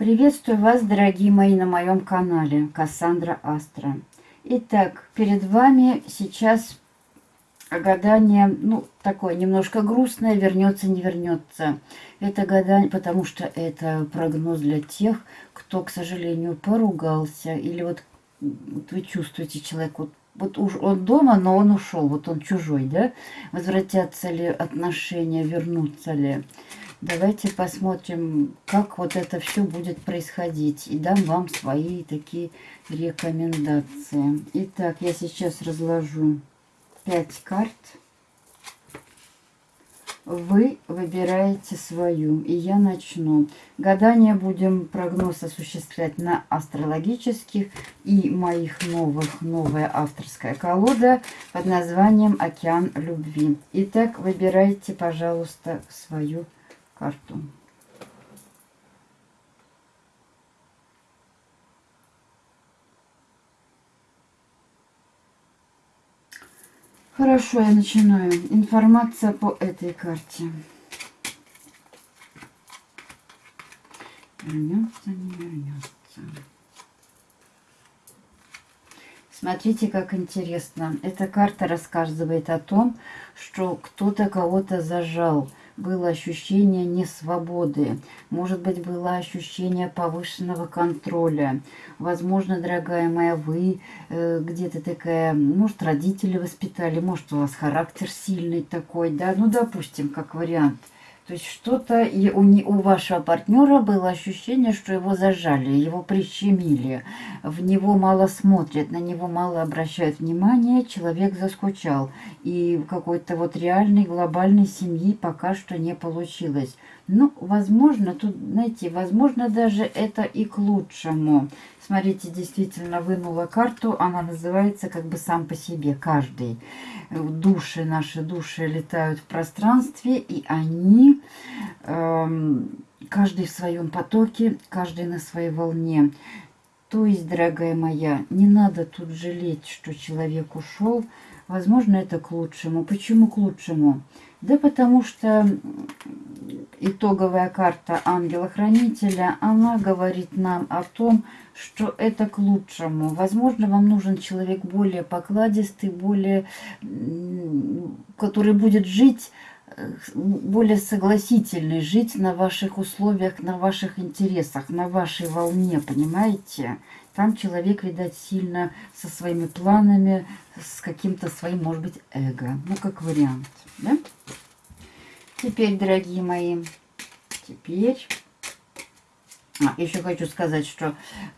Приветствую вас, дорогие мои, на моем канале Кассандра Астра. Итак, перед вами сейчас гадание, ну, такое немножко грустное, вернется, не вернется. Это гадание, потому что это прогноз для тех, кто, к сожалению, поругался. Или вот, вот вы чувствуете человек, вот, вот уж он дома, но он ушел, вот он чужой, да? Возвратятся ли отношения, вернутся ли? Давайте посмотрим, как вот это все будет происходить. И дам вам свои такие рекомендации. Итак, я сейчас разложу 5 карт. Вы выбираете свою, и я начну. Гадание будем прогноз осуществлять на астрологических и моих новых, новая авторская колода под названием «Океан любви». Итак, выбирайте, пожалуйста, свою карту. Хорошо, я начинаю. Информация по этой карте. Вернется, не вернется. Смотрите, как интересно. Эта карта рассказывает о том, что кто-то кого-то зажал было ощущение несвободы, может быть, было ощущение повышенного контроля. Возможно, дорогая моя, вы э, где-то такая, может, родители воспитали, может, у вас характер сильный такой, да, ну, допустим, как вариант – то есть что-то у, у вашего партнера было ощущение, что его зажали, его прищемили, в него мало смотрят, на него мало обращают внимание, человек заскучал. И какой-то вот реальной глобальной семьи пока что не получилось. Ну, возможно, тут, знаете, возможно даже это и к лучшему. Смотрите, действительно вынула карту, она называется как бы сам по себе, каждый. Души, наши души летают в пространстве, и они, э, каждый в своем потоке, каждый на своей волне. То есть, дорогая моя, не надо тут жалеть, что человек ушел. Возможно, это к лучшему. Почему к лучшему? Да потому что итоговая карта ангела-хранителя, она говорит нам о том, что это к лучшему. Возможно, вам нужен человек более покладистый, более, который будет жить э, более согласительный, жить на ваших условиях, на ваших интересах, на вашей волне, понимаете? Там человек, видать, сильно со своими планами, с каким-то своим, может быть, эго. Ну, как вариант, да? Теперь, дорогие мои, теперь... А, еще хочу сказать, что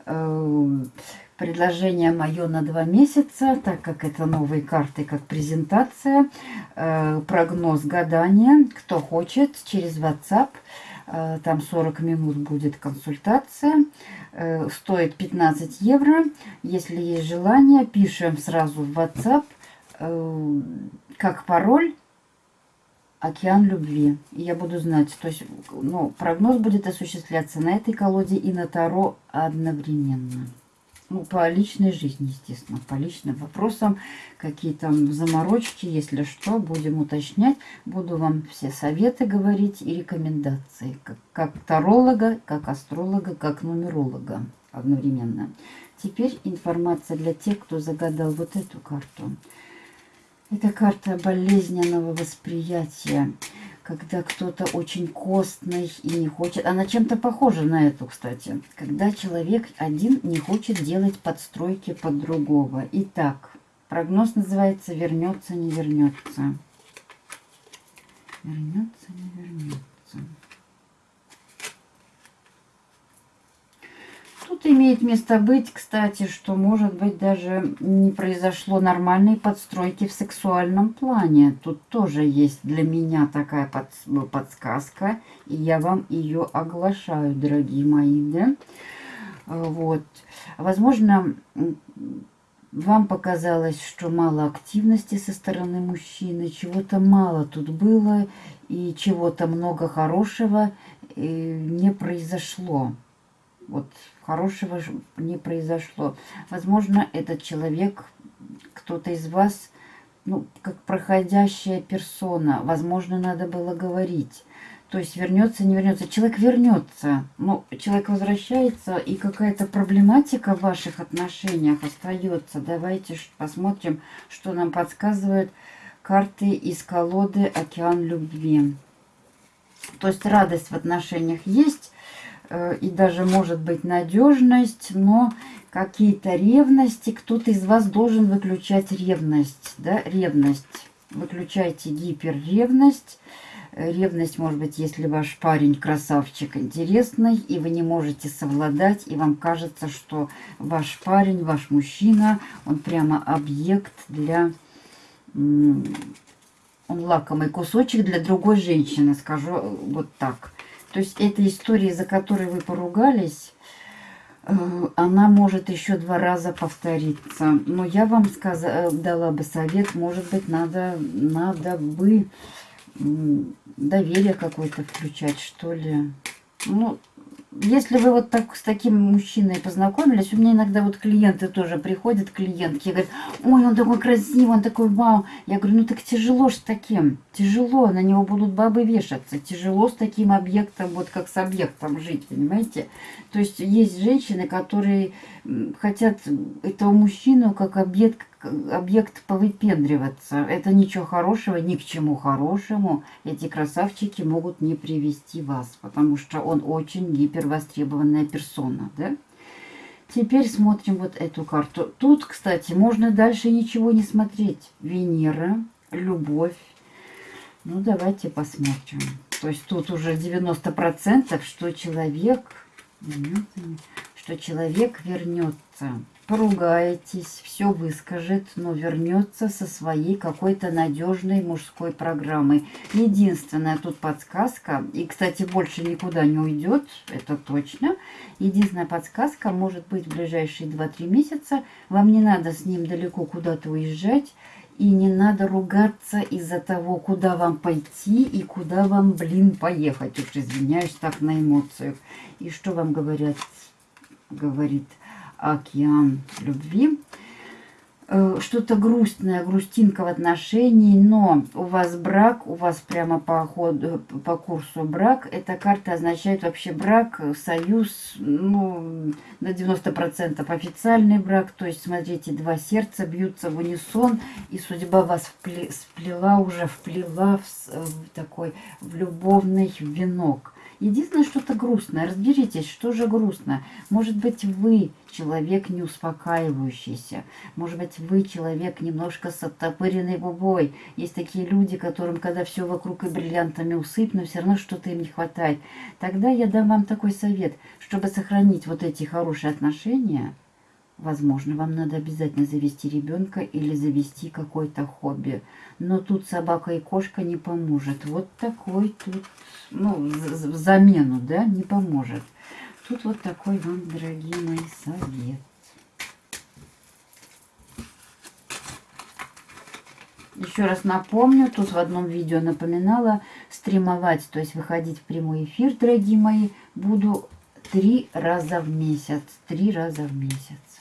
э, предложение мое на два месяца, так как это новые карты, как презентация, э, прогноз гадания. Кто хочет, через WhatsApp, э, там 40 минут будет консультация, э, стоит 15 евро. Если есть желание, пишем сразу в WhatsApp, э, как пароль океан любви. И я буду знать, то есть ну, прогноз будет осуществляться на этой колоде и на Таро одновременно. Ну, по личной жизни, естественно, по личным вопросам, какие там заморочки, если что, будем уточнять. Буду вам все советы говорить и рекомендации, как, как таролога, как астролога, как нумеролога одновременно. Теперь информация для тех, кто загадал вот эту карту. Это карта болезненного восприятия, когда кто-то очень костный и не хочет... Она чем-то похожа на эту, кстати. Когда человек один не хочет делать подстройки под другого. Итак, прогноз называется «Вернется, не вернется». Вернется, не вернется. Тут имеет место быть, кстати, что может быть даже не произошло нормальной подстройки в сексуальном плане. Тут тоже есть для меня такая под, подсказка, и я вам ее оглашаю, дорогие мои, да? Вот. Возможно, вам показалось, что мало активности со стороны мужчины, чего-то мало тут было, и чего-то много хорошего э, не произошло. Вот хорошего не произошло. Возможно, этот человек, кто-то из вас, ну, как проходящая персона. Возможно, надо было говорить. То есть вернется, не вернется. Человек вернется. Но человек возвращается, и какая-то проблематика в ваших отношениях остается. Давайте посмотрим, что нам подсказывают карты из колоды «Океан любви». То есть радость в отношениях есть, и даже может быть надежность, но какие-то ревности, кто-то из вас должен выключать ревность, да, ревность. Выключайте гиперревность, Ревность, может быть, если ваш парень красавчик интересный, и вы не можете совладать, и вам кажется, что ваш парень, ваш мужчина, он прямо объект для... Он лакомый кусочек для другой женщины, скажу вот так. То есть эта история, за которой вы поругались, э, она может еще два раза повториться. Но я вам сказала, дала бы совет, может быть, надо, надо бы доверие какое-то включать, что ли. Ну, если вы вот так с таким мужчиной познакомились, у меня иногда вот клиенты тоже приходят, клиентки, говорят, ой, он такой красивый, он такой вау. Я говорю, ну так тяжело ж с таким, тяжело, на него будут бабы вешаться, тяжело с таким объектом, вот как с объектом жить, понимаете? То есть есть женщины, которые хотят этого мужчину как объект, объект повыпендриваться. Это ничего хорошего, ни к чему хорошему эти красавчики могут не привести вас, потому что он очень гипервостребованная персона, да? Теперь смотрим вот эту карту. Тут, кстати, можно дальше ничего не смотреть. Венера, любовь. Ну, давайте посмотрим. То есть тут уже 90%, что человек, что человек вернется поругаетесь, все выскажет, но вернется со своей какой-то надежной мужской программой. Единственная тут подсказка, и, кстати, больше никуда не уйдет, это точно. Единственная подсказка может быть в ближайшие 2-3 месяца. Вам не надо с ним далеко куда-то уезжать, и не надо ругаться из-за того, куда вам пойти и куда вам, блин, поехать. Уж извиняюсь так на эмоциях. И что вам говорят, говорит океан любви. Э, что-то грустное, грустинка в отношении, но у вас брак, у вас прямо по, ходу, по курсу брак. Эта карта означает вообще брак, союз, ну, на 90% официальный брак. То есть, смотрите, два сердца бьются в унисон, и судьба вас вплела, уже вплела в, в такой в любовный венок. Единственное, что-то грустное. Разберитесь, что же грустно. Может быть, вы человек не успокаивающийся. Может быть, вы человек немножко с оттопыренной губой. Есть такие люди, которым, когда все вокруг и бриллиантами усыпано, все равно что-то им не хватает. Тогда я дам вам такой совет. Чтобы сохранить вот эти хорошие отношения, Возможно, вам надо обязательно завести ребенка или завести какое-то хобби. Но тут собака и кошка не поможет. Вот такой тут, ну, в замену, да, не поможет. Тут вот такой вам, дорогие мои, совет. Еще раз напомню, тут в одном видео напоминала, стримовать, то есть выходить в прямой эфир, дорогие мои, буду три раза в месяц. Три раза в месяц.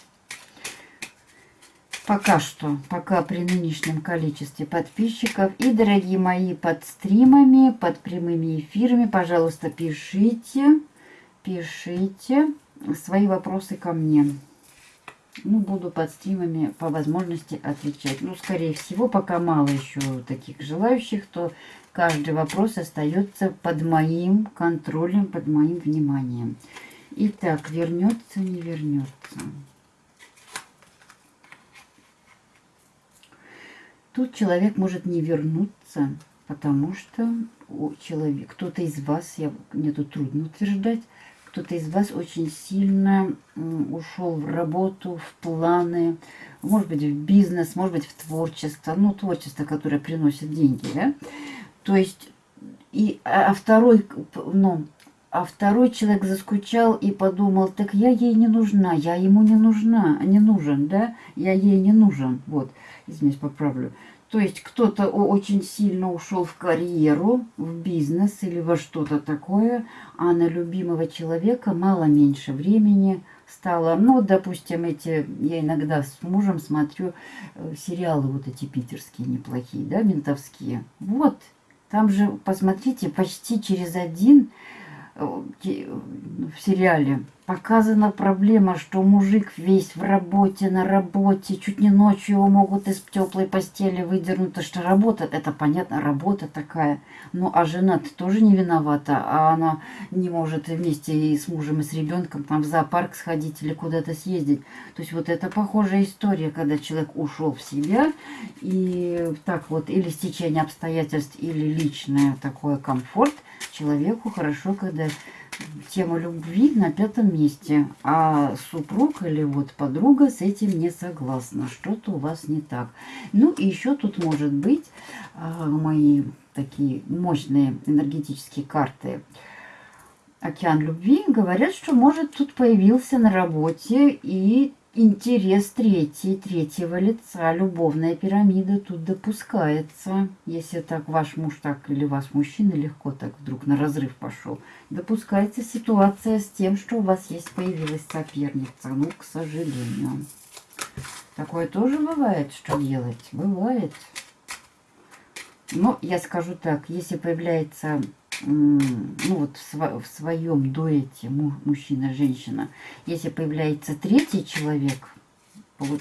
Пока что, пока при нынешнем количестве подписчиков. И, дорогие мои, под стримами, под прямыми эфирами, пожалуйста, пишите, пишите свои вопросы ко мне. Ну, буду под стримами по возможности отвечать. Ну, скорее всего, пока мало еще таких желающих, то каждый вопрос остается под моим контролем, под моим вниманием. Итак, вернется, не вернется. Тут человек может не вернуться, потому что у человека, кто-то из вас, я, мне тут трудно утверждать, кто-то из вас очень сильно ушел в работу, в планы, может быть, в бизнес, может быть, в творчество, ну, творчество, которое приносит деньги, да? То есть, и, а, а второй, ну, а второй человек заскучал и подумал, так я ей не нужна, я ему не нужна, не нужен, да? Я ей не нужен, вот извиняюсь, поправлю. То есть кто-то очень сильно ушел в карьеру, в бизнес или во что-то такое, а на любимого человека мало меньше времени стало. Ну, допустим, эти, я иногда с мужем смотрю э, сериалы вот эти питерские неплохие, да, ментовские. Вот, Там же, посмотрите, почти через один в сериале показана проблема, что мужик весь в работе, на работе, чуть не ночью его могут из теплой постели выдернуть, потому что работа, это понятно, работа такая. Ну, а жена -то тоже не виновата, а она не может вместе и с мужем, и с ребенком там в зоопарк сходить или куда-то съездить. То есть вот это похожая история, когда человек ушел в себя, и так вот, или стечение обстоятельств, или личное такое комфорт, человеку хорошо, когда тема любви на пятом месте, а супруг или вот подруга с этим не согласна, что-то у вас не так. Ну и еще тут может быть а, мои такие мощные энергетические карты. «Океан любви» говорят, что может тут появился на работе и интерес третий, третьего лица, любовная пирамида тут допускается. Если так ваш муж так или ваш мужчина легко так вдруг на разрыв пошел, допускается ситуация с тем, что у вас есть появилась соперница. Ну, к сожалению. Такое тоже бывает, что делать? Бывает. Но я скажу так, если появляется ну вот в, своем дуэте мужчина-женщина, если появляется третий человек,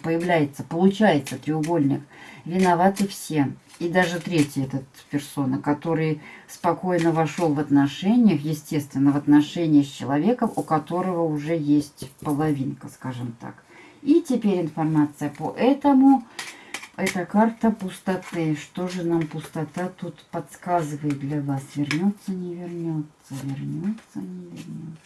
появляется, получается треугольник, виноваты все. И даже третий этот персона, который спокойно вошел в отношениях, естественно, в отношения с человеком, у которого уже есть половинка, скажем так. И теперь информация по этому это карта пустоты. Что же нам пустота тут подсказывает для вас? Вернется, не вернется, вернется, не вернется.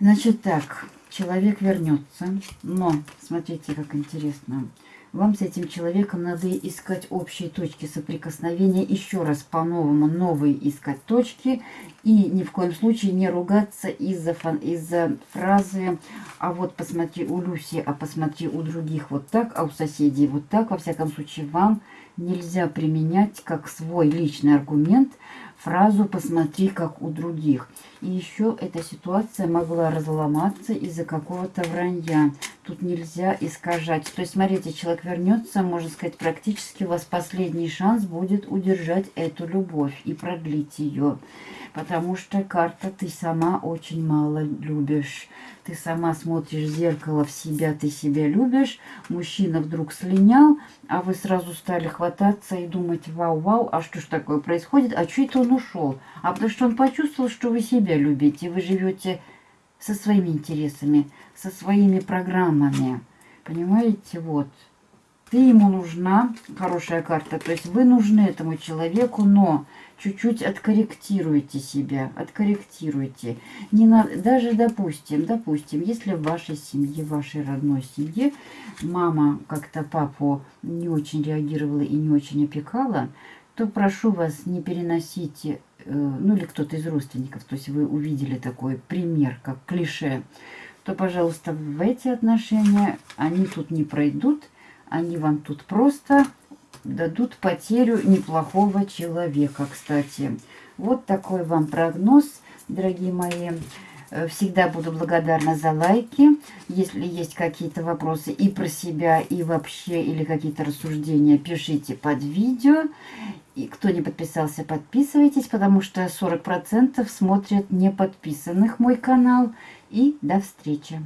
Значит так, человек вернется, но смотрите, как интересно. Вам с этим человеком надо искать общие точки соприкосновения, еще раз по-новому новые искать точки и ни в коем случае не ругаться из-за из, фразы «а вот посмотри у Люси, а посмотри у других вот так, а у соседей вот так». Во всяком случае, вам нельзя применять как свой личный аргумент фразу «посмотри, как у других». И еще эта ситуация могла разломаться из-за какого-то вранья. Тут нельзя искажать. То есть, смотрите, человек вернется, можно сказать, практически у вас последний шанс будет удержать эту любовь и продлить ее. Потому что карта ты сама очень мало любишь. Ты сама смотришь в зеркало в себя, ты себя любишь. Мужчина вдруг слинял, а вы сразу стали хвататься и думать, вау-вау, а что ж такое происходит? А что это он ушел? А потому что он почувствовал, что вы себя любите. Вы живете со своими интересами, со своими программами. Понимаете, вот. Ты ему нужна, хорошая карта, то есть вы нужны этому человеку, но чуть-чуть откорректируйте себя, откорректируйте. Не надо, даже допустим, допустим, если в вашей семье, в вашей родной семье мама как-то папу не очень реагировала и не очень опекала, то прошу вас не переносите, э, ну или кто-то из родственников, то есть вы увидели такой пример, как клише, то, пожалуйста, в эти отношения они тут не пройдут, они вам тут просто дадут потерю неплохого человека, кстати. Вот такой вам прогноз, дорогие мои. Э, всегда буду благодарна за лайки. Если есть какие-то вопросы и про себя, и вообще, или какие-то рассуждения, пишите под видео. И кто не подписался, подписывайтесь, потому что 40% смотрят не подписанных мой канал. И до встречи!